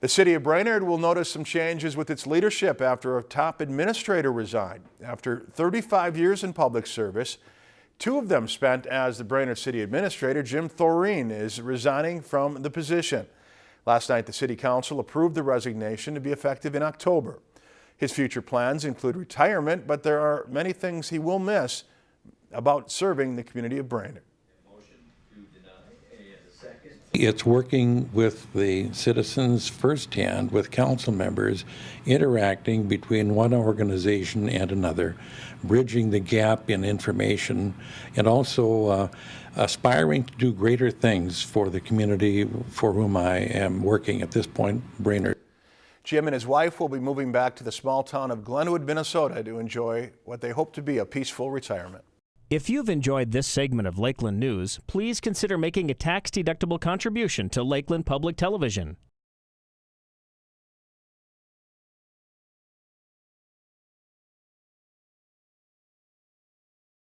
The city of Brainerd will notice some changes with its leadership after a top administrator resigned. After 35 years in public service, two of them spent as the Brainerd City Administrator, Jim Thoreen is resigning from the position. Last night, the City Council approved the resignation to be effective in October. His future plans include retirement, but there are many things he will miss about serving the community of Brainerd. It's working with the citizens firsthand, with council members, interacting between one organization and another, bridging the gap in information, and also uh, aspiring to do greater things for the community for whom I am working at this point, Brainerd. Jim and his wife will be moving back to the small town of Glenwood, Minnesota to enjoy what they hope to be a peaceful retirement. If you've enjoyed this segment of Lakeland News, please consider making a tax-deductible contribution to Lakeland Public Television.